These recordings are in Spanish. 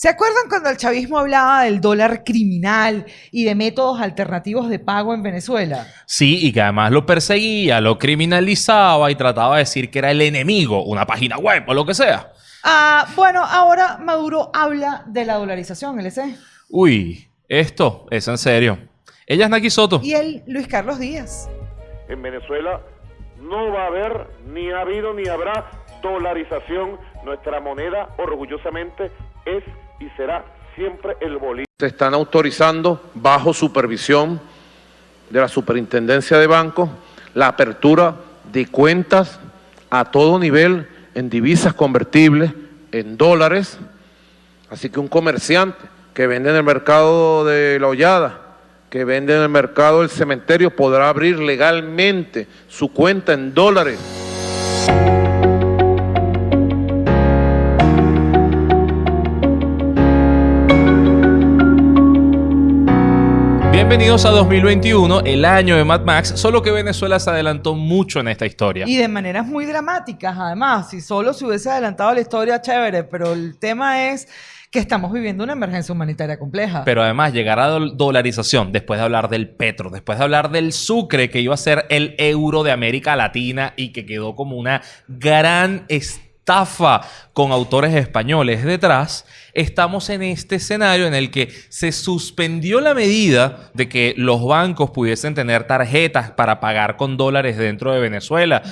¿Se acuerdan cuando el chavismo hablaba del dólar criminal y de métodos alternativos de pago en Venezuela? Sí, y que además lo perseguía, lo criminalizaba y trataba de decir que era el enemigo, una página web o lo que sea. Ah, bueno, ahora Maduro habla de la dolarización, LC. Uy, esto es en serio. Ella es Naki Soto. Y él, Luis Carlos Díaz. En Venezuela no va a haber, ni ha habido, ni habrá dolarización. Nuestra moneda orgullosamente es y será siempre el bolívar. Se están autorizando, bajo supervisión de la Superintendencia de Bancos, la apertura de cuentas a todo nivel en divisas convertibles, en dólares. Así que un comerciante que vende en el mercado de la hollada, que vende en el mercado del cementerio, podrá abrir legalmente su cuenta en dólares. Bienvenidos a 2021, el año de Mad Max, solo que Venezuela se adelantó mucho en esta historia. Y de maneras muy dramáticas, además. Si solo se hubiese adelantado la historia, chévere, pero el tema es que estamos viviendo una emergencia humanitaria compleja. Pero además, llegar a dolarización, después de hablar del petro, después de hablar del sucre, que iba a ser el euro de América Latina y que quedó como una gran estafa con autores españoles detrás, estamos en este escenario en el que se suspendió la medida de que los bancos pudiesen tener tarjetas para pagar con dólares dentro de Venezuela,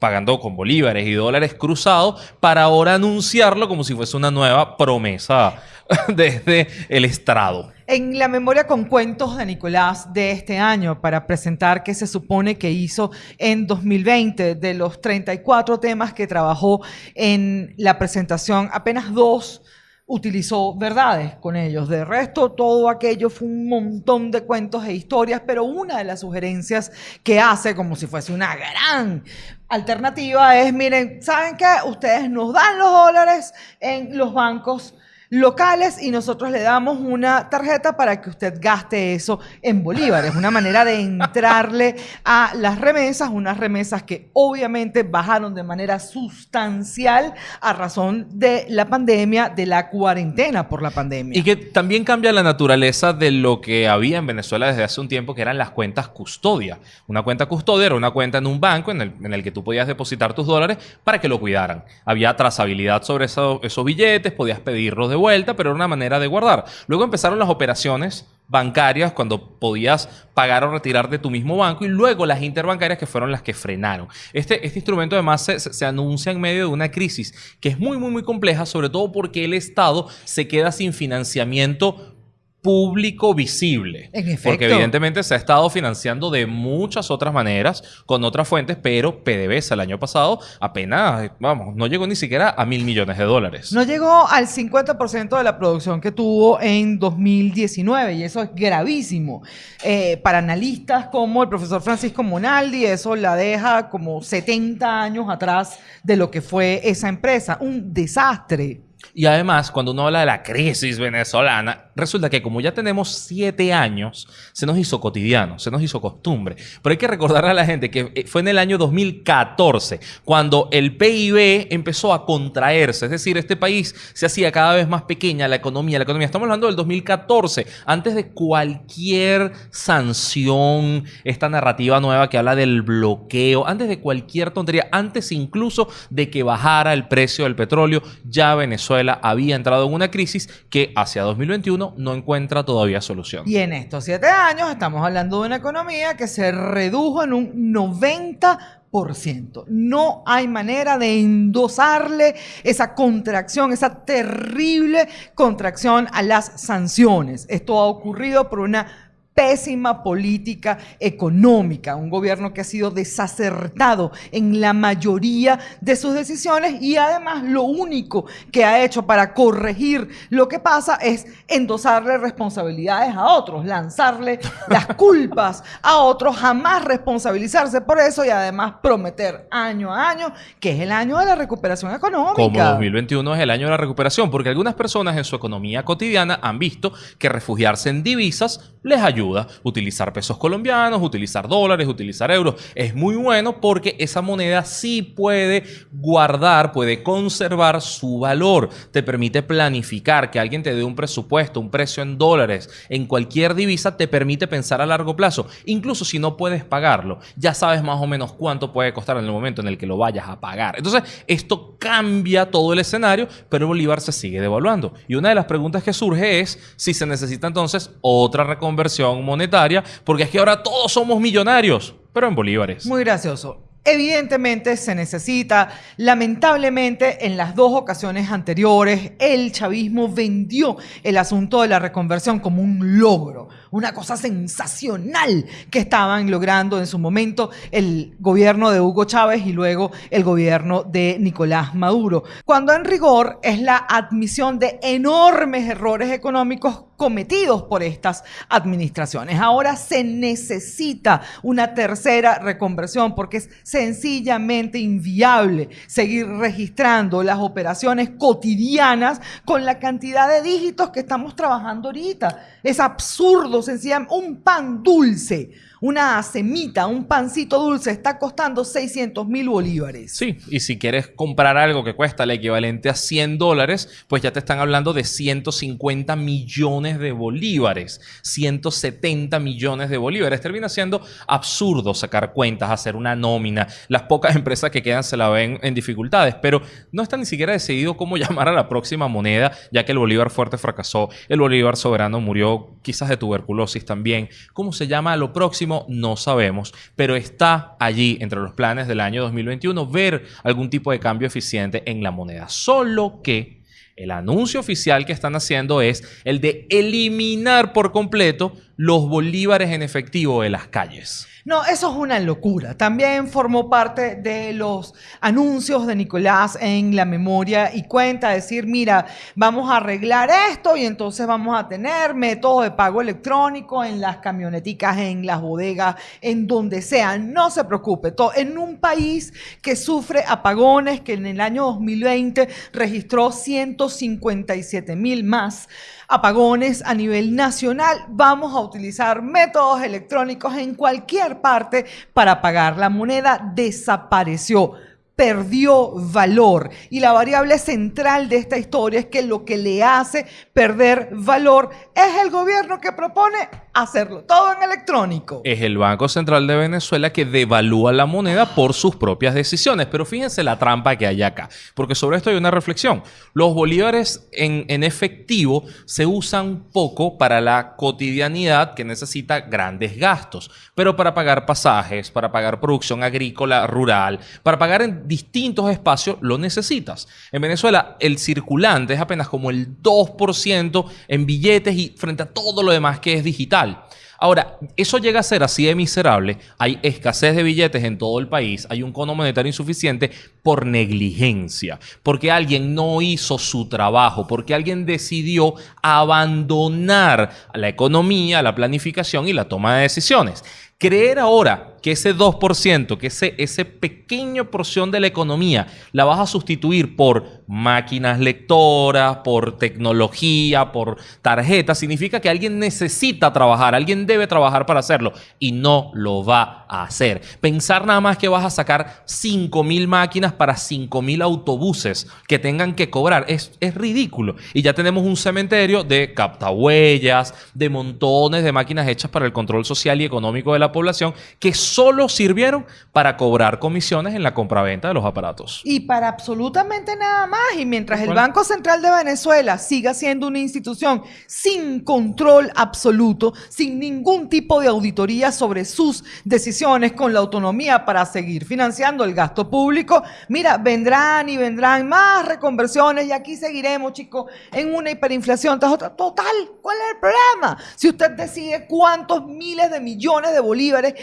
pagando con bolívares y dólares cruzados, para ahora anunciarlo como si fuese una nueva promesa desde el estrado. En la memoria con cuentos de Nicolás de este año, para presentar qué se supone que hizo en 2020, de los 34 temas que trabajó en la presentación, apenas dos utilizó verdades con ellos. De resto, todo aquello fue un montón de cuentos e historias, pero una de las sugerencias que hace, como si fuese una gran alternativa, es, miren, ¿saben qué? Ustedes nos dan los dólares en los bancos locales y nosotros le damos una tarjeta para que usted gaste eso en bolívares. Una manera de entrarle a las remesas, unas remesas que obviamente bajaron de manera sustancial a razón de la pandemia, de la cuarentena por la pandemia. Y que también cambia la naturaleza de lo que había en Venezuela desde hace un tiempo, que eran las cuentas custodia. Una cuenta custodia era una cuenta en un banco en el, que tú podías depositar tus dólares para que lo cuidaran. Había trazabilidad sobre esos billetes, podías pedirlos de vuelta, pero era una manera de guardar. Luego empezaron las operaciones bancarias cuando podías pagar o retirar de tu mismo banco y luego las interbancarias que fueron las que frenaron. Este, este instrumento además se, se, anuncia en medio de una crisis que es muy, muy, muy compleja, sobre todo porque el Estado se queda sin financiamiento público visible. Porque evidentemente se ha estado financiando de muchas otras maneras, con otras fuentes, pero PDVSA el año pasado apenas, vamos, no llegó ni siquiera a mil millones de dólares. No llegó al 50% de la producción que tuvo en 2019 y eso es gravísimo. Eh, para analistas como el profesor Francisco Monaldi, eso la deja como 70 años atrás de lo que fue esa empresa. Un desastre. Y además, cuando uno habla de la crisis venezolana, resulta que como ya tenemos siete años, se nos hizo cotidiano, se nos hizo costumbre. Pero hay que recordarle a la gente que eh, fue en el año 2014 cuando el PIB empezó a contraerse. Es decir, este país se hacía cada vez más pequeña, la economía, la economía. Estamos hablando del 2014, antes de cualquier sanción, esta narrativa nueva que habla del bloqueo, antes de cualquier tontería, antes incluso de que bajara el precio del petróleo, ya Venezuela había entrado en una crisis que hacia 2021 no encuentra todavía solución. Y en estos siete años estamos hablando de una economía que se redujo en un 90%. No hay manera de endosarle esa contracción, esa terrible contracción a las sanciones. Esto ha ocurrido por una pésima política económica, un gobierno que ha sido desacertado en la mayoría de sus decisiones y además lo único que ha hecho para corregir lo que pasa es endosarle responsabilidades a otros, lanzarle las culpas a otros, jamás responsabilizarse por eso y además prometer año a año que es el año de la recuperación económica. Como 2021 es el año de la recuperación, porque algunas personas en su economía cotidiana han visto que refugiarse en divisas les ayuda utilizar pesos colombianos, utilizar dólares, utilizar euros. Es muy bueno porque esa moneda sí puede guardar, puede conservar su valor. Te permite planificar que alguien te dé un presupuesto, un precio en dólares, en cualquier divisa, te permite pensar a largo plazo. Incluso si no puedes pagarlo, ya sabes más o menos cuánto puede costar en el momento en el que lo vayas a pagar. Entonces, esto cambia todo el escenario, pero Bolívar se sigue devaluando. Y una de las preguntas que surge es si se necesita entonces otra reconversión monetaria, porque es que ahora todos somos millonarios, pero en bolívares. Muy gracioso. Evidentemente se necesita, lamentablemente en las dos ocasiones anteriores el chavismo vendió el asunto de la reconversión como un logro, una cosa sensacional que estaban logrando en su momento el gobierno de Hugo Chávez y luego el gobierno de Nicolás Maduro, cuando en rigor es la admisión de enormes errores económicos cometidos por estas administraciones. Ahora se necesita una tercera reconversión porque es sencillamente inviable seguir registrando las operaciones cotidianas con la cantidad de dígitos que estamos trabajando ahorita. Es absurdo, sencillamente, un pan dulce una semita, un pancito dulce está costando 600 mil bolívares. Sí, y si quieres comprar algo que cuesta el equivalente a 100 dólares, pues ya te están hablando de 150 millones de bolívares, 170 millones de bolívares. Termina siendo absurdo sacar cuentas, hacer una nómina. Las pocas empresas que quedan se la ven en dificultades, pero no está ni siquiera decidido cómo llamar a la próxima moneda, ya que el bolívar fuerte fracasó, el bolívar soberano murió quizás de tuberculosis también. ¿Cómo se llama a lo próximo? No sabemos, pero está allí entre los planes del año 2021 ver algún tipo de cambio eficiente en la moneda. Solo que el anuncio oficial que están haciendo es el de eliminar por completo los bolívares en efectivo de las calles. No, eso es una locura. También formó parte de los anuncios de Nicolás en la memoria y cuenta decir, mira, vamos a arreglar esto y entonces vamos a tener métodos de pago electrónico en las camioneticas, en las bodegas, en donde sea. No se preocupe. Todo, en un país que sufre apagones, que en el año 2020 registró 157 mil más apagones a nivel nacional, vamos a utilizar métodos electrónicos en cualquier parte para pagar. La moneda desapareció perdió valor. Y la variable central de esta historia es que lo que le hace perder valor es el gobierno que propone hacerlo todo en electrónico. Es el Banco Central de Venezuela que devalúa la moneda por sus propias decisiones. Pero fíjense la trampa que hay acá, porque sobre esto hay una reflexión. Los bolívares en, en efectivo se usan poco para la cotidianidad que necesita grandes gastos, pero para pagar pasajes, para pagar producción agrícola rural, para pagar en distintos espacios lo necesitas. En Venezuela el circulante es apenas como el 2% en billetes y frente a todo lo demás que es digital. Ahora, eso llega a ser así de miserable. Hay escasez de billetes en todo el país. Hay un cono monetario insuficiente por negligencia. Porque alguien no hizo su trabajo. Porque alguien decidió abandonar la economía, la planificación y la toma de decisiones. Creer ahora que ese 2%, que ese, ese pequeño porción de la economía la vas a sustituir por máquinas lectoras, por tecnología, por tarjetas, significa que alguien necesita trabajar, alguien debe trabajar para hacerlo y no lo va a hacer. Pensar nada más que vas a sacar 5.000 máquinas para 5.000 autobuses que tengan que cobrar es, es ridículo. Y ya tenemos un cementerio de captahuellas, de montones de máquinas hechas para el control social y económico de la población que solo sirvieron para cobrar comisiones en la compraventa de los aparatos. Y para absolutamente nada más. Y mientras el Banco Central de Venezuela siga siendo una institución sin control absoluto, sin ningún tipo de auditoría sobre sus decisiones, con la autonomía para seguir financiando el gasto público, mira, vendrán y vendrán más reconversiones y aquí seguiremos, chicos, en una hiperinflación tras otra. Total, ¿cuál es el problema? Si usted decide cuántos miles de millones de bolívares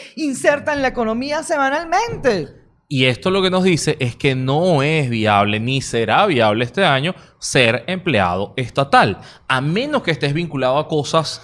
en la economía semanalmente. Y esto lo que nos dice es que no es viable ni será viable este año ser empleado estatal, a menos que estés vinculado a cosas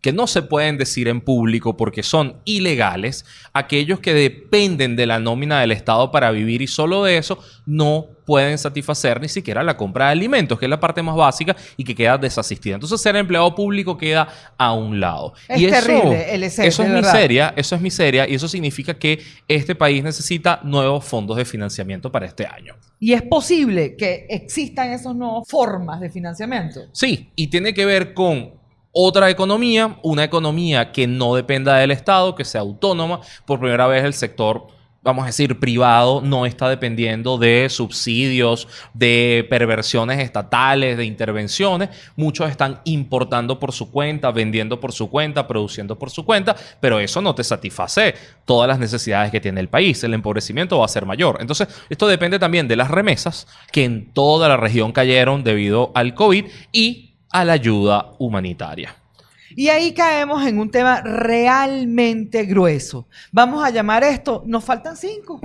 que no se pueden decir en público porque son ilegales, aquellos que dependen de la nómina del Estado para vivir y solo de eso no pueden satisfacer ni siquiera la compra de alimentos, que es la parte más básica y que queda desasistida. Entonces, ser empleado público queda a un lado. Es y eso, terrible el ESEF, Eso es verdad. miseria, eso es miseria y eso significa que este país necesita nuevos fondos de financiamiento para este año. Y es posible que existan esas nuevas formas de financiamiento. Sí, y tiene que ver con otra economía, una economía que no dependa del Estado, que sea autónoma. Por primera vez el sector, vamos a decir, privado no está dependiendo de subsidios, de perversiones estatales, de intervenciones. Muchos están importando por su cuenta, vendiendo por su cuenta, produciendo por su cuenta, pero eso no te satisface todas las necesidades que tiene el país. El empobrecimiento va a ser mayor. Entonces, esto depende también de las remesas que en toda la región cayeron debido al COVID y a la ayuda humanitaria. Y ahí caemos en un tema realmente grueso. Vamos a llamar esto, nos faltan cinco.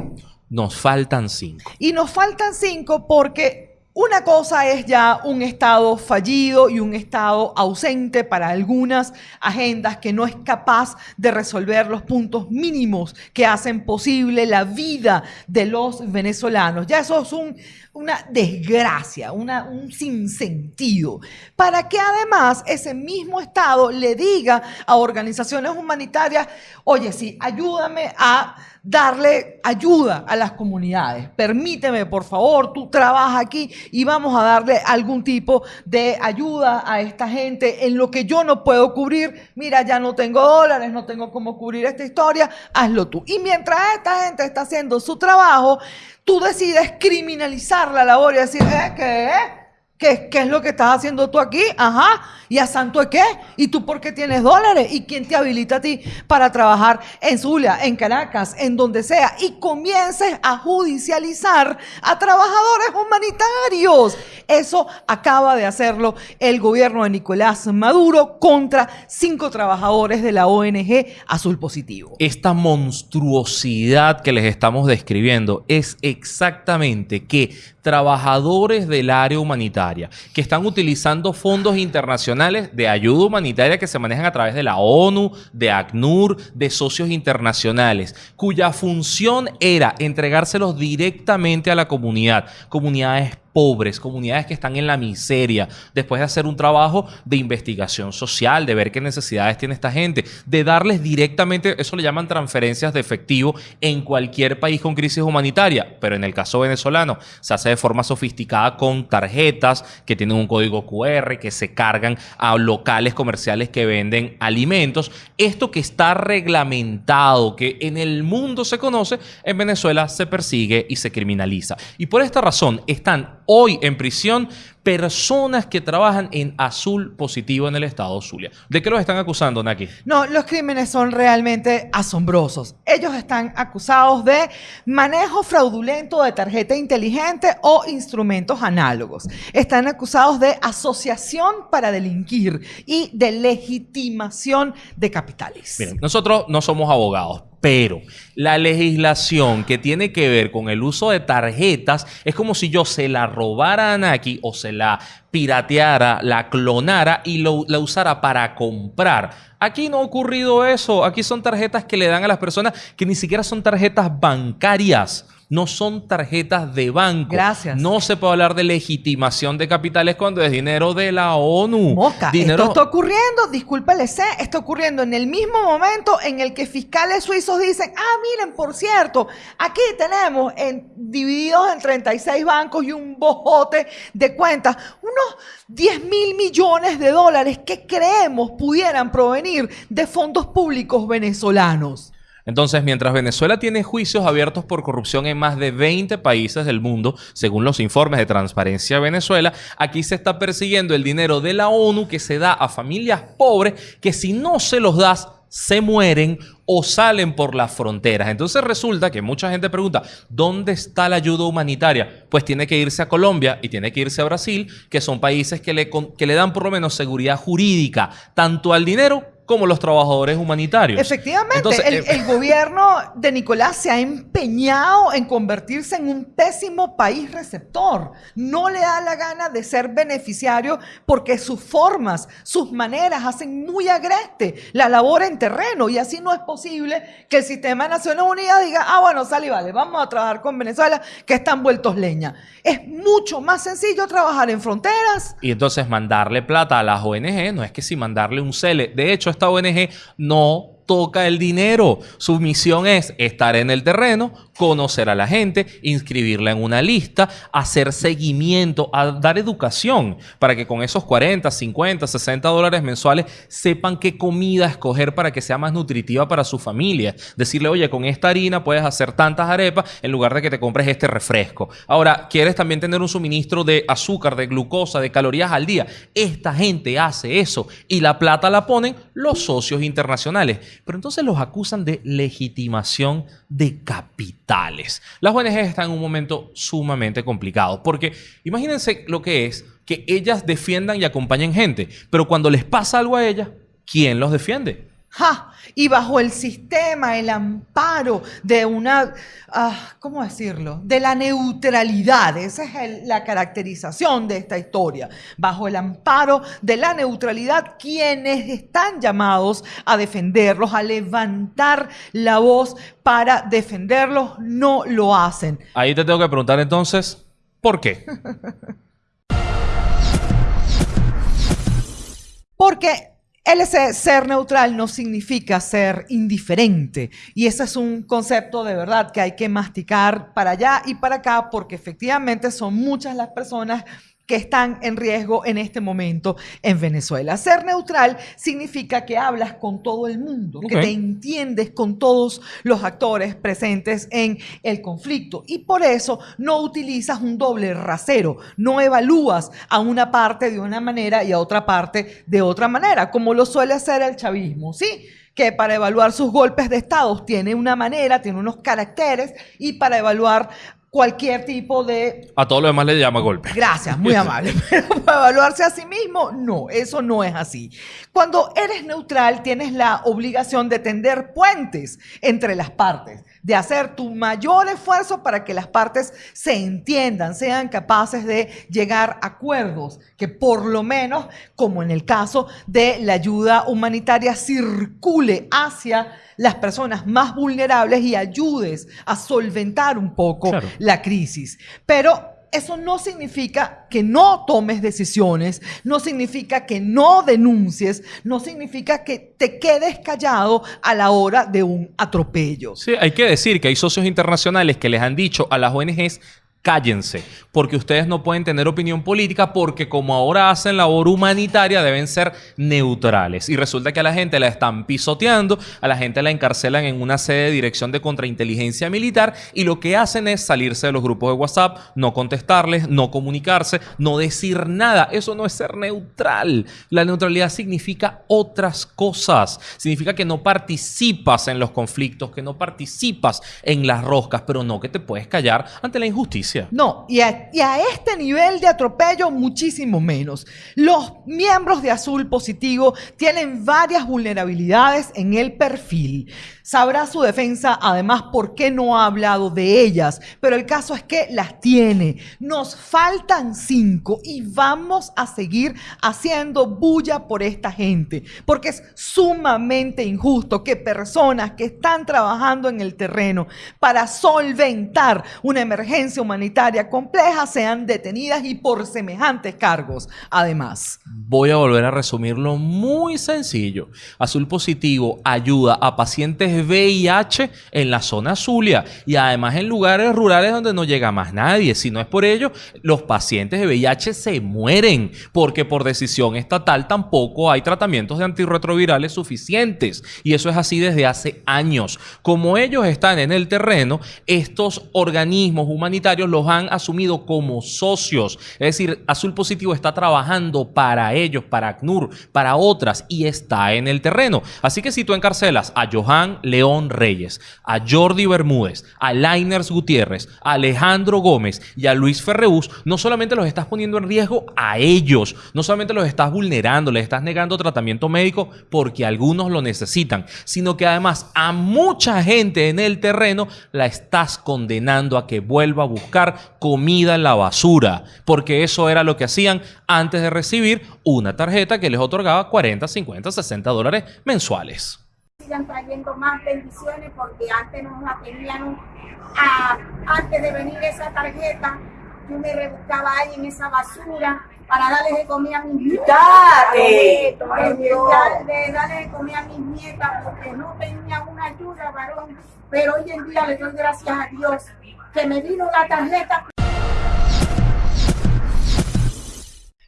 Nos faltan cinco. Y nos faltan cinco porque una cosa es ya un Estado fallido y un Estado ausente para algunas agendas que no es capaz de resolver los puntos mínimos que hacen posible la vida de los venezolanos. Ya eso es un- una desgracia, una- un sinsentido. Para que además ese mismo Estado le diga a organizaciones humanitarias, oye, sí, ayúdame a darle ayuda a las comunidades. Permíteme, por favor, tú trabajas aquí y vamos a darle algún tipo de ayuda a esta gente en lo que yo no puedo cubrir. Mira, ya no tengo dólares, no tengo cómo cubrir esta historia, hazlo tú. Y mientras esta gente está haciendo su trabajo, tú decides criminalizar la labor y decir, ¿eh? ¿Qué? ¿Qué, ¿Qué es lo que estás haciendo tú aquí? Ajá. ¿Y a Santo de qué? ¿Y tú por qué tienes dólares? ¿Y quién te habilita a ti para trabajar en Zulia, en Caracas, en donde sea? Y comiences a judicializar a trabajadores humanitarios. Eso acaba de hacerlo el gobierno de Nicolás Maduro contra cinco trabajadores de la ONG Azul Positivo. Esta monstruosidad que les estamos describiendo es exactamente que trabajadores del área humanitaria que están utilizando fondos internacionales de ayuda humanitaria que se manejan a través de la ONU, de ACNUR, de socios internacionales, cuya función era entregárselos directamente a la comunidad, comunidades pobres, comunidades que están en la miseria, después de hacer un trabajo de investigación social, de ver qué necesidades tiene esta gente, de darles directamente, eso le llaman transferencias de efectivo en cualquier país con crisis humanitaria, pero en el caso venezolano se hace de forma sofisticada con tarjetas que tienen un código QR, que se cargan a locales comerciales que venden alimentos. Esto que está reglamentado, que en el mundo se conoce, en Venezuela se persigue y se criminaliza. Y por esta razón están hoy en prisión personas que trabajan en azul positivo en el estado Zulia. ¿De qué los están acusando, Naki? No, los crímenes son realmente asombrosos. Ellos están acusados de manejo fraudulento de tarjeta inteligente o instrumentos análogos. Están acusados de asociación para delinquir y de legitimación de capitales. Miren, nosotros no somos abogados, pero la legislación que tiene que ver con el uso de tarjetas es como si yo se la robara a Naki o se la pirateara, la clonara y la usara para comprar. Aquí no ha ocurrido eso. Aquí son tarjetas que le dan a las personas que ni siquiera son tarjetas bancarias. No son tarjetas de banco. Gracias. No se puede hablar de legitimación de capitales cuando es dinero de la ONU. Mosca, dinero... esto está ocurriendo, discúlpale, sé, está ocurriendo en el mismo momento en el que fiscales suizos dicen, ah, miren, por cierto, aquí tenemos en- divididos en 36 bancos y un bojote de cuentas, unos 10 mil millones de dólares que creemos pudieran provenir de fondos públicos venezolanos. Entonces, mientras Venezuela tiene juicios abiertos por corrupción en más de 20 países del mundo, según los informes de Transparencia Venezuela, aquí se está persiguiendo el dinero de la ONU que se da a familias pobres que si no se los das, se mueren o salen por las fronteras. Entonces resulta que mucha gente pregunta, ¿dónde está la ayuda humanitaria? Pues tiene que irse a Colombia y tiene que irse a Brasil, que son países que le, que le dan por lo menos seguridad jurídica tanto al dinero como los trabajadores humanitarios. Efectivamente, Entonces, el, eh, el gobierno de Nicolás se ha empeñado en convertirse en un pésimo país receptor. No le da la gana de ser beneficiario porque sus formas, sus maneras hacen muy agreste la labor en terreno y así no es posible que el sistema de Naciones Unidas diga, ah, bueno, sale y vale, vamos a trabajar con Venezuela que están vueltos leña. Es mucho más sencillo trabajar en fronteras. Y entonces mandarle plata a las ONG no es que si mandarle un CELE. De hecho, esta ONG no toca el dinero. Su misión es estar en el terreno, conocer a la gente, inscribirla en una lista, hacer seguimiento, dar educación para que con esos 40, 50, 60 dólares mensuales sepan qué comida escoger para que sea más nutritiva para su familia. Decirle, oye, con esta harina puedes hacer tantas arepas en lugar de que te compres este refresco. Ahora, ¿quieres también tener un suministro de azúcar, de glucosa, de calorías al día? Esta gente hace eso y la plata la ponen los socios internacionales. Pero entonces los acusan de legitimación de capitales. Las ONG están en un momento sumamente complicado porque imagínense lo que es que ellas defiendan y acompañen gente, pero cuando les pasa algo a ellas, ¿quién los defiende? ¡Ja! Y bajo el sistema, el amparo de una, ah, ¿cómo decirlo? De la neutralidad. Esa es el- la caracterización de esta historia. Bajo el amparo de la neutralidad, quienes están llamados a defenderlos, a levantar la voz para defenderlos, no lo hacen. Ahí te tengo que preguntar entonces, ¿por qué? Porque el ser neutral no significa ser indiferente. Y ese es un concepto de verdad que hay que masticar para allá y para acá, porque efectivamente son muchas las personas que están en riesgo en este momento en Venezuela. Ser neutral significa que hablas con todo el mundo, que te entiendes con todos los actores presentes en el conflicto y por eso no utilizas un doble rasero, no evalúas a una parte de una manera y a otra parte de otra manera, como lo suele hacer el chavismo, ¿sí? que para evaluar sus golpes de Estado tiene una manera, tiene unos caracteres y para evaluar cualquier tipo de A todo lo demás le llama golpe. Gracias, muy amable. Pero para evaluarse a sí mismo, no, eso no es así. Cuando eres neutral, tienes la obligación de tender puentes entre las partes, de hacer tu mayor esfuerzo para que las partes se entiendan, sean capaces de llegar a acuerdos, que por lo menos, como en el caso de la ayuda humanitaria, circule hacia las personas más vulnerables y ayudes a solventar un poco Claro. la crisis. Pero eso no significa que no tomes decisiones, no significa que no denuncies, no significa que te quedes callado a la hora de un atropello. Sí, hay que decir que hay socios internacionales que les han dicho a las ONGs cállense, porque ustedes no pueden tener opinión política porque como ahora hacen labor humanitaria deben ser neutrales. Y resulta que a la gente la están pisoteando, a la gente la encarcelan en una sede de dirección de contrainteligencia militar y lo que hacen es salirse de los grupos de WhatsApp, no contestarles, no comunicarse, no decir nada. Eso no es ser neutral. La neutralidad significa otras cosas. Significa que no participas en los conflictos, que no participas en las roscas, pero no que te puedes callar ante la injusticia. No, y a, y a este nivel de atropello muchísimo menos. Los miembros de Azul Positivo tienen varias vulnerabilidades en el perfil. Sabrá su defensa, además, por qué no ha hablado de ellas, pero el caso es que las tiene. Nos faltan cinco y vamos a seguir haciendo bulla por esta gente, porque es sumamente injusto que personas que están trabajando en el terreno para solventar una emergencia humanitaria compleja sean detenidas y por semejantes cargos, además. Voy a volver a resumirlo muy sencillo. Azul Positivo ayuda a pacientes VIH en la zona Zulia y además en lugares rurales donde no llega más nadie. Si no es por ello, los pacientes de VIH se mueren porque por decisión estatal tampoco hay tratamientos de antirretrovirales suficientes. Y eso es así desde hace años. Como ellos están en el terreno, estos organismos humanitarios los han asumido como socios. Es decir, Azul Positivo está trabajando para ellos, para ACNUR, para otras y está en el terreno. Así que si tú encarcelas a Johan León Reyes, a Jordi Bermúdez, a Liners Gutiérrez, a Alejandro Gómez y a Luis Ferreús, no solamente los estás poniendo en riesgo a ellos, no solamente los estás vulnerando, les estás negando tratamiento médico porque algunos lo necesitan, sino que además a mucha gente en el terreno la estás condenando a que vuelva a buscar comida en la basura, porque eso era lo que hacían antes de recibir una tarjeta que les otorgaba 40, 50, 60 dólares mensuales. Sigan trayendo más bendiciones porque antes nos la tenían, a, antes de venir esa tarjeta, yo me rebuscaba ahí en esa basura para darle de comida a mis nietas. ¡Dale! De darle de comida a mis nietas porque no tenía una ayuda, varón. Pero hoy en día le doy gracias a Dios que me vino la tarjeta.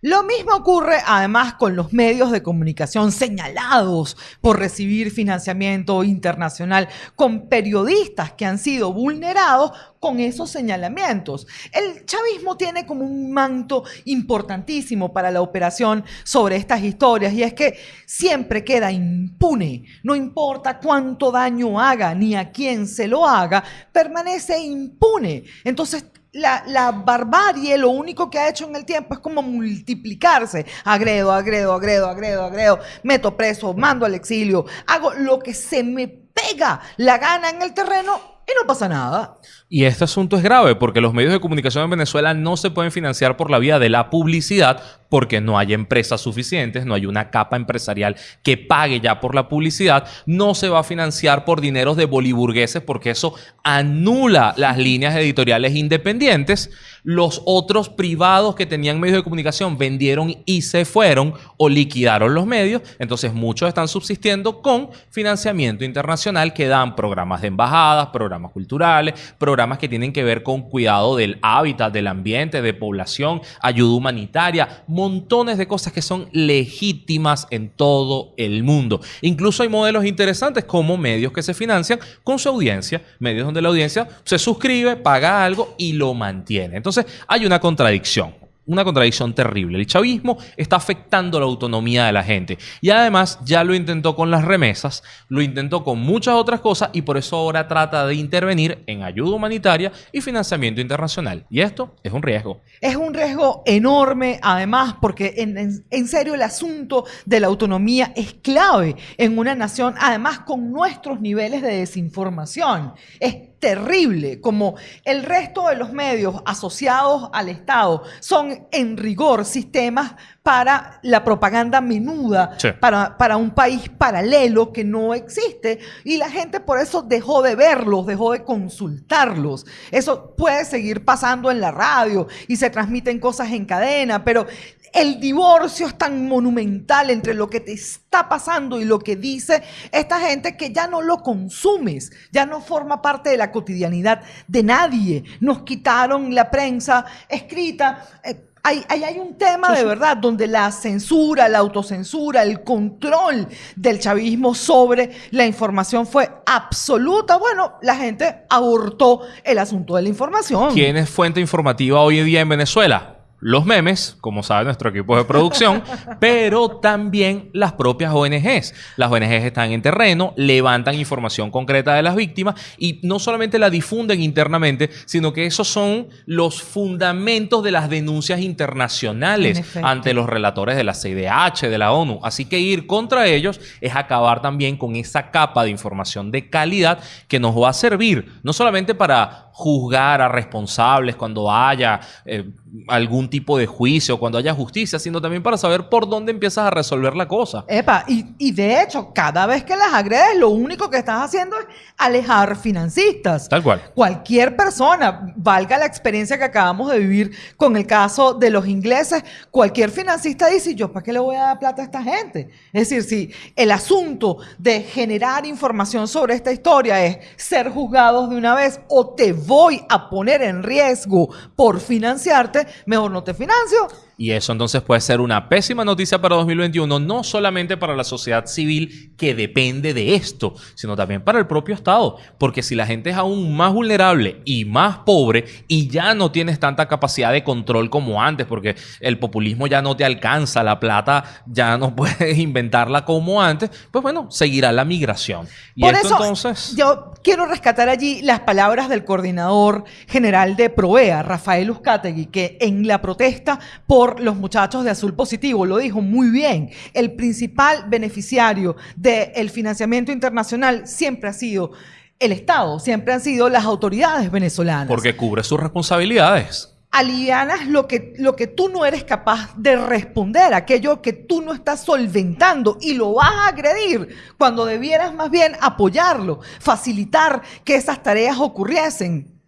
Lo mismo ocurre además con los medios de comunicación señalados por recibir financiamiento internacional, con periodistas que han sido vulnerados con esos señalamientos. El chavismo tiene como un manto importantísimo para la operación sobre estas historias y es que siempre queda impune, no importa cuánto daño haga ni a quién se lo haga, permanece impune. Entonces, la, la, barbarie lo único que ha hecho en el tiempo es como multiplicarse. Agredo, agredo, agredo, agredo, agredo. Meto preso, mando al exilio. Hago lo que se me pega la gana en el terreno y no pasa nada. Y este asunto es grave porque los medios de comunicación en Venezuela no se pueden financiar por la vía de la publicidad porque no hay empresas suficientes, no hay una capa empresarial que pague ya por la publicidad, no se va a financiar por dineros de boliburgueses porque eso anula las líneas editoriales independientes. Los otros privados que tenían medios de comunicación vendieron y se fueron o liquidaron los medios, entonces muchos están subsistiendo con financiamiento internacional que dan programas de embajadas, programas culturales, programas que tienen que ver con cuidado del hábitat, del ambiente, de población, ayuda humanitaria, montones de cosas que son legítimas en todo el mundo. Incluso hay modelos interesantes como medios que se financian con su audiencia, medios donde la audiencia se suscribe, paga algo y lo mantiene. Entonces hay una contradicción una contradicción terrible. El chavismo está afectando la autonomía de la gente. Y además ya lo intentó con las remesas, lo intentó con muchas otras cosas y por eso ahora trata de intervenir en ayuda humanitaria y financiamiento internacional. Y esto es un riesgo. Es un riesgo enorme, además, porque en, en, serio el asunto de la autonomía es clave en una nación, además con nuestros niveles de desinformación. Es terrible, como el resto de los medios asociados al Estado son en rigor sistemas para la propaganda menuda, Sí. para, para un país paralelo que no existe y la gente por eso dejó de verlos, dejó de consultarlos. Eso puede seguir pasando en la radio y se transmiten cosas en cadena, pero el divorcio es tan monumental entre lo que te está pasando y lo que dice esta gente que ya no lo consumes, ya no forma parte de la cotidianidad de nadie. Nos quitaron la prensa escrita. Eh, ahí hay un tema de verdad donde la censura, la autocensura, el control del chavismo sobre la información fue absoluta. Bueno, la gente abortó el asunto de la información. ¿Quién es fuente informativa hoy en día en Venezuela? Los memes, como sabe nuestro equipo de producción, pero también las propias ONGs. Las ONGs están en terreno, levantan información concreta de las víctimas y no solamente la difunden internamente, sino que esos son los fundamentos de las denuncias En internacionales ante los relatores de la CIDH, de la ONU. Así que ir contra ellos es acabar también con esa capa de información de calidad que nos va a servir no solamente para juzgar a responsables cuando haya eh, algún tipo de juicio, cuando haya justicia, sino también para saber por dónde empiezas a resolver la cosa. Epa, y, y de hecho, cada vez que las agredes, lo único que estás haciendo es alejar financistas. Tal cual. Cualquier persona, valga la experiencia que acabamos de vivir con el caso de los ingleses, cualquier financista dice, ¿yo para qué le voy a dar plata a esta gente? Es decir, si el asunto de generar información sobre esta historia es ser juzgados de una vez o te voy a poner en riesgo por financiarte, mejor no te financio Y eso entonces puede ser una pésima noticia para 2021, no solamente para la sociedad civil que depende de esto, sino también para el propio Estado. Porque si la gente es aún más vulnerable y más pobre y ya no tienes tanta capacidad de control como antes, porque el populismo ya no te alcanza, la plata ya no puedes inventarla como antes, pues bueno, seguirá la migración. Y Por esto eso, entonces... yo quiero rescatar allí las palabras del coordinador general de Provea, Rafael Uzcategui, que en la protesta por los muchachos de Azul Positivo lo dijo muy bien. El principal beneficiario del financiamiento internacional siempre ha sido el Estado, siempre han sido las autoridades venezolanas. Porque cubre sus responsabilidades. alivianas lo que, lo que tú no eres capaz de responder, aquello que tú no estás solventando y lo vas a agredir cuando debieras más bien apoyarlo, facilitar que esas tareas ocurriesen.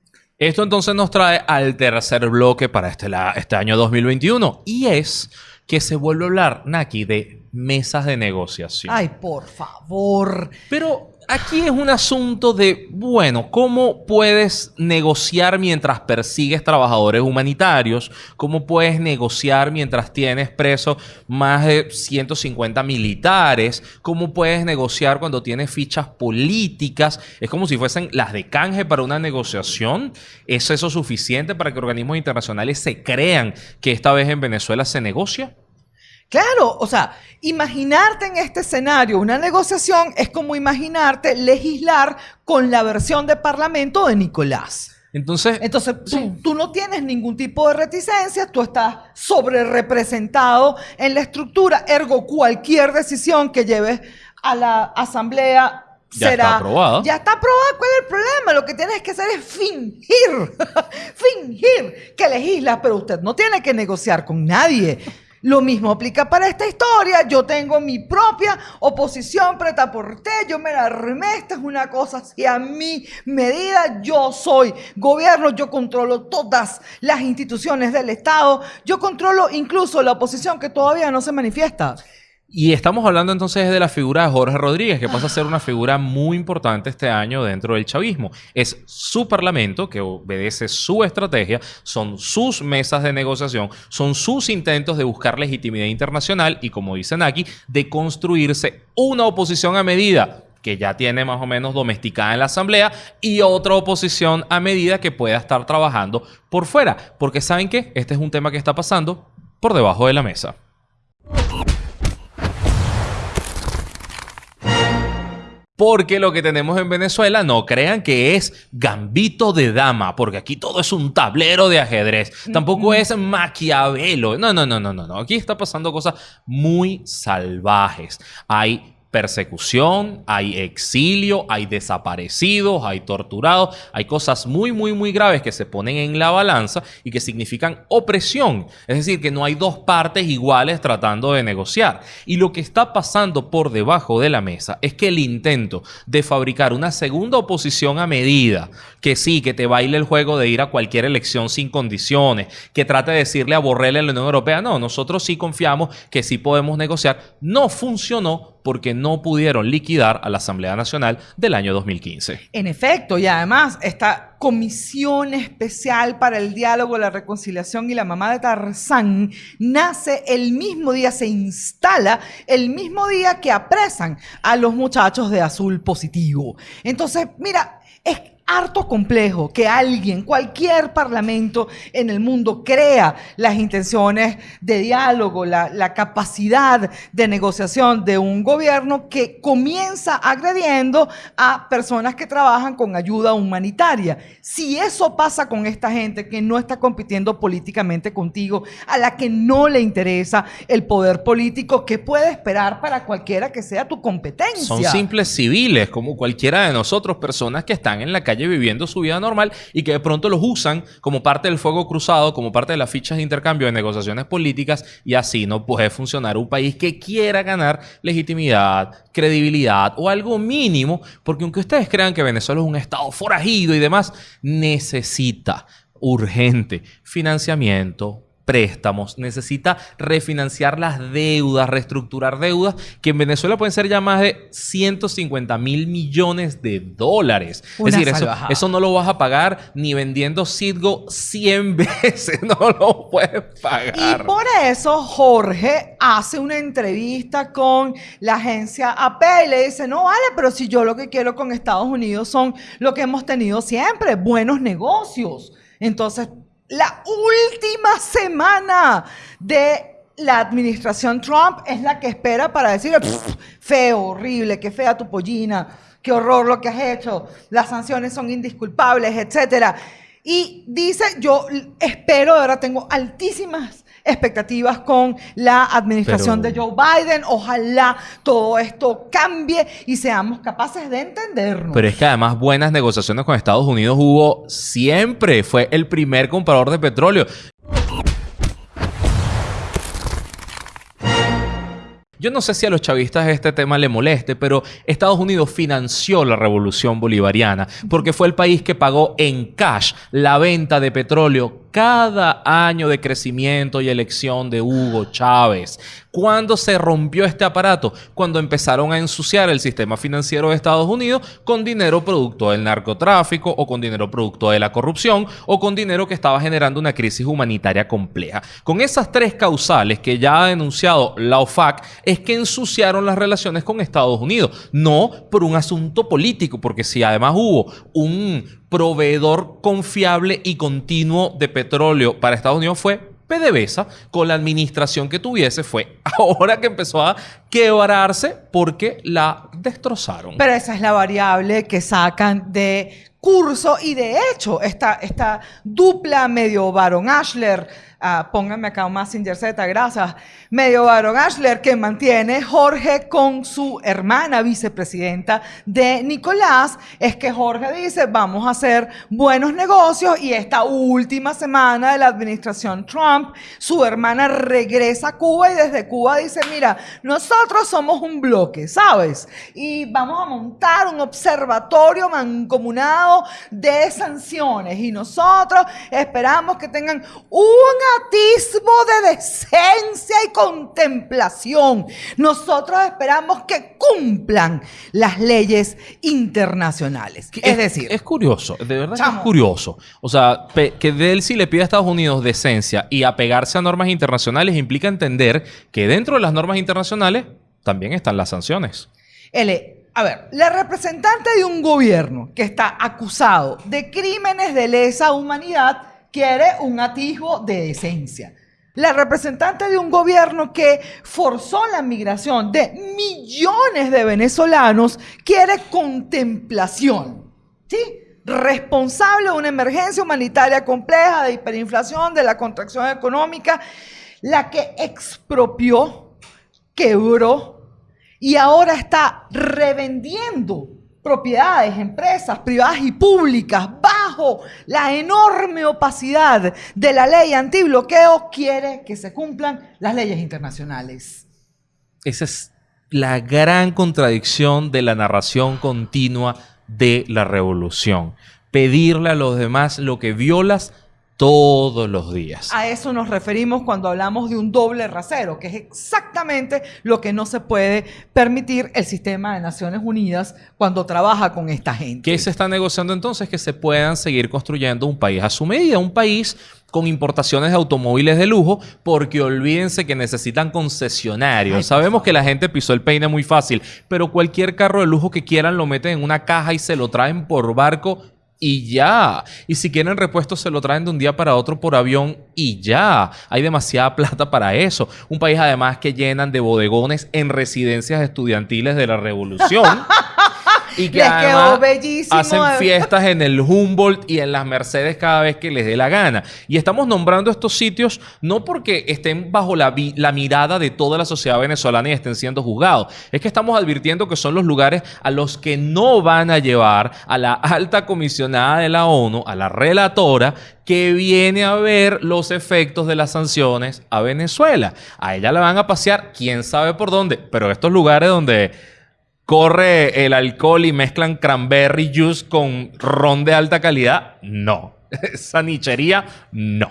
Esto entonces nos trae al tercer bloque para este, este año 2021 y es que se vuelve a hablar, Naki, de mesas de negociación. Ay, por favor. Pero aquí es un asunto de, bueno, ¿cómo puedes negociar mientras persigues trabajadores humanitarios? ¿Cómo puedes negociar mientras tienes presos más de 150 militares? ¿Cómo puedes negociar cuando tienes fichas políticas? Es como si fuesen las de canje para una negociación. ¿Es eso suficiente para que organismos internacionales se crean que esta vez en Venezuela se negocia? Claro, o sea, imaginarte en este escenario una negociación es como imaginarte legislar con la versión de parlamento de Nicolás. Entonces, Entonces, tú, tú no tienes ningún tipo de reticencia, tú estás sobre representado en la estructura, ergo cualquier decisión que lleves a la asamblea Ya será... está aprobada. Ya está aprobada, ¿cuál es el problema? Lo que tienes que hacer es fingir, fingir que legislas, pero usted no tiene que negociar con nadie. Lo mismo aplica para esta historia. Yo tengo mi propia oposición preta por té. Yo me la armé. Esta es una cosa así a mi medida. Yo soy gobierno. Yo controlo todas las instituciones del Estado. Yo controlo incluso la oposición que todavía no se manifiesta. Y estamos hablando entonces de la figura de Jorge Rodríguez, que pasa a ser una figura muy importante este año dentro del chavismo. Es su parlamento que obedece su estrategia, son sus mesas de negociación, son sus intentos de buscar legitimidad internacional y, como dicen aquí, de construirse una oposición a medida que ya tiene más o menos domesticada en la Asamblea y otra oposición a medida que pueda estar trabajando por fuera. Porque saben que este es un tema que está pasando por debajo de la mesa. Porque lo que tenemos en Venezuela no crean que es gambito de dama, porque aquí todo es un tablero de ajedrez. Tampoco es Maquiavelo. No, no, no, no, no, no. Aquí está pasando cosas muy salvajes. Hay persecución, hay exilio, hay desaparecidos, hay torturados, hay cosas muy, muy, muy graves que se ponen en la balanza y que significan opresión. Es decir, que no hay dos partes iguales tratando de negociar. Y lo que está pasando por debajo de la mesa es que el intento de fabricar una segunda oposición a medida, que sí, que te baile el juego de ir a cualquier elección sin condiciones, que trate de decirle a Borrell en la Unión Europea, no, nosotros sí confiamos que sí podemos negociar, no funcionó porque no pudieron liquidar a la Asamblea Nacional del año 2015. En efecto, y además esta comisión especial para el diálogo, la reconciliación y la mamá de Tarzán nace el mismo día, se instala el mismo día que apresan a los muchachos de azul positivo. Entonces, mira, es harto complejo que alguien, cualquier parlamento en el mundo crea las intenciones de diálogo, la, la, capacidad de negociación de un gobierno que comienza agrediendo a personas que trabajan con ayuda humanitaria. Si eso pasa con esta gente que no está compitiendo políticamente contigo, a la que no le interesa el poder político, ¿qué puede esperar para cualquiera que sea tu competencia? Son simples civiles, como cualquiera de nosotros, personas que están en la calle viviendo su vida normal y que de pronto los usan como parte del fuego cruzado, como parte de las fichas de intercambio de negociaciones políticas y así no puede funcionar un país que quiera ganar legitimidad, credibilidad o algo mínimo, porque aunque ustedes crean que Venezuela es un estado forajido y demás, necesita urgente financiamiento, préstamos, necesita refinanciar las deudas, reestructurar deudas, que en Venezuela pueden ser ya más de 150 mil millones de dólares. Una es decir, eso, eso no lo vas a pagar ni vendiendo Citgo 100 veces, no lo puedes pagar. Y por eso Jorge hace una entrevista con la agencia AP y le dice, no vale, pero si yo lo que quiero con Estados Unidos son lo que hemos tenido siempre, buenos negocios. Entonces, la última semana de la administración Trump es la que espera para decir, "Pff, feo, horrible, qué fea tu pollina, qué horror lo que has hecho, las sanciones son indisculpables, etcétera. Y dice, yo espero, ahora tengo altísimas expectativas con la administración Pero- de Joe Biden. Ojalá todo esto cambie y seamos capaces de entendernos. Pero es que además buenas negociaciones con Estados Unidos hubo siempre. Fue el primer comprador de petróleo. Yo no sé si a los chavistas este tema le moleste, pero Estados Unidos financió la revolución bolivariana porque fue el país que pagó en cash la venta de petróleo cada año de crecimiento y elección de Hugo Chávez. ¿Cuándo se rompió este aparato? Cuando empezaron a ensuciar el sistema financiero de Estados Unidos con dinero producto del narcotráfico o con dinero producto de la corrupción o con dinero que estaba generando una crisis humanitaria compleja. Con esas tres causales que ya ha denunciado la OFAC es que ensuciaron las relaciones con Estados Unidos, no por un asunto político, porque si además hubo un proveedor confiable y continuo de petróleo para Estados Unidos fue PDVSA, con la administración que tuviese, fue ahora que empezó a quebrarse porque la destrozaron. Pero esa es la variable que sacan de curso y de hecho esta, esta dupla medio Baron Ashler, ah, pónganme acá un Messenger Z, gracias, medio Baron Ashler que mantiene Jorge con su hermana vicepresidenta de Nicolás, es que Jorge dice vamos a hacer buenos negocios y esta última semana de la administración Trump, su hermana regresa a Cuba y desde Cuba dice, mira, nosotros somos un bloque, ¿sabes? Y vamos a montar un observatorio mancomunado de sanciones y nosotros esperamos que tengan un atisbo de decencia y contemplación. Nosotros esperamos que cumplan las leyes internacionales. Es decir, es curioso, de verdad Chamo. es curioso. O sea, que Delcy le pida a Estados Unidos decencia y apegarse a normas internacionales implica entender que dentro de las normas internacionales también están las sanciones. L, a ver, la representante de un gobierno que está acusado de crímenes de lesa humanidad quiere un atisbo de decencia. La representante de un gobierno que forzó la migración de millones de venezolanos quiere contemplación. ¿Sí? Responsable de una emergencia humanitaria compleja, de hiperinflación, de la contracción económica, la que expropió, quebró, y ahora está revendiendo propiedades, empresas privadas y públicas bajo la enorme opacidad de la ley antibloqueo, quiere que se cumplan las leyes internacionales. Esa es la gran contradicción de la narración continua de la revolución. Pedirle a los demás lo que violas todos los días. A eso nos referimos cuando hablamos de un doble rasero, que es exactamente lo que no se puede permitir el sistema de Naciones Unidas cuando trabaja con esta gente. ¿Qué se está negociando entonces? Que se puedan seguir construyendo un país a su medida, un país con importaciones de automóviles de lujo, porque olvídense que necesitan concesionarios. Ay, Sabemos que la gente pisó el peine muy fácil, pero cualquier carro de lujo que quieran lo meten en una caja y se lo traen por barco y ya. Y si quieren repuestos se lo traen de un día para otro por avión y ya. Hay demasiada plata para eso. Un país además que llenan de bodegones en residencias estudiantiles de la revolución. Y que Les quedó además bellísimo. hacen fiestas en el Humboldt y en las Mercedes cada vez que les dé la gana. Y estamos nombrando estos sitios no porque estén bajo la, la mirada de toda la sociedad venezolana y estén siendo juzgados. Es que estamos advirtiendo que son los lugares a los que no van a llevar a la alta comisionada de la ONU, a la relatora, que viene a ver los efectos de las sanciones a Venezuela. A ella la van a pasear quién sabe por dónde, pero estos lugares donde corre el alcohol y mezclan cranberry juice con ron de alta calidad, no. Esa nichería, no.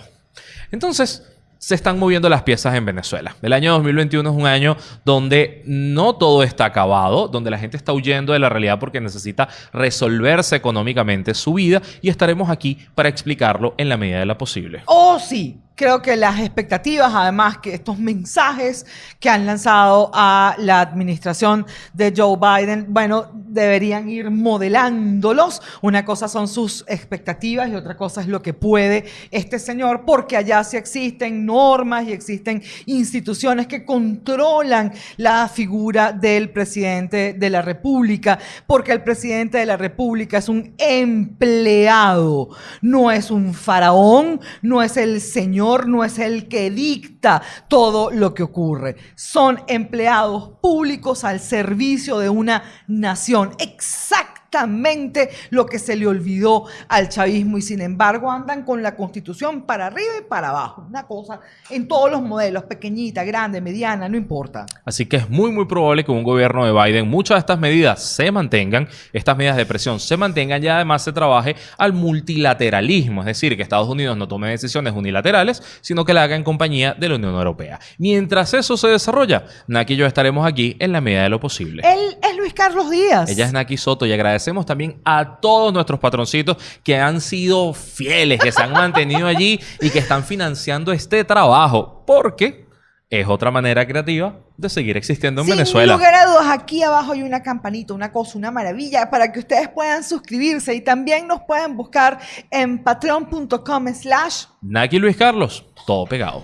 Entonces, se están moviendo las piezas en Venezuela. El año 2021 es un año donde no todo está acabado, donde la gente está huyendo de la realidad porque necesita resolverse económicamente su vida y estaremos aquí para explicarlo en la medida de lo posible. Oh, sí. Creo que las expectativas, además que estos mensajes que han lanzado a la administración de Joe Biden, bueno, deberían ir modelándolos. Una cosa son sus expectativas y otra cosa es lo que puede este señor, porque allá sí existen normas y existen instituciones que controlan la figura del presidente de la República, porque el presidente de la República es un empleado, no es un faraón, no es el señor no es el que dicta todo lo que ocurre. Son empleados públicos al servicio de una nación. Exactamente exactamente lo que se le olvidó al chavismo y sin embargo andan con la constitución para arriba y para abajo. Una cosa en todos los modelos, pequeñita, grande, mediana, no importa. Así que es muy, muy probable que un gobierno de Biden muchas de estas medidas se mantengan, estas medidas de presión se mantengan y además se trabaje al multilateralismo, es decir, que Estados Unidos no tome decisiones unilaterales, sino que la haga en compañía de la Unión Europea. Mientras eso se desarrolla, Naki y yo estaremos aquí en la medida de lo posible. Él es Luis Carlos Díaz. Ella es Naki Soto y agradecemos agradecemos también a todos nuestros patroncitos que han sido fieles, que se han mantenido allí y que están financiando este trabajo, porque es otra manera creativa de seguir existiendo en Sin Venezuela. lugar a dudas, aquí abajo hay una campanita, una cosa, una maravilla para que ustedes puedan suscribirse y también nos pueden buscar en patreon.com slash Naki Luis Carlos, todo pegado.